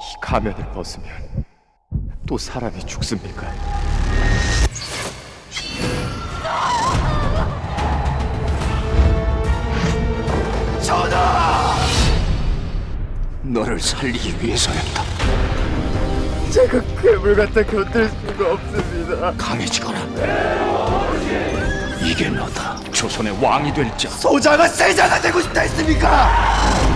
이 가면을 벗으면 또 사람이 죽습니까? 전하! 너를 살리기 위해서였다. 제가 괴물 같아 견딜 수가 없습니다. 강해지거라. 이게 너다. 조선의 왕이 될 자. 소자가 세자가 되고 싶다 했습니까?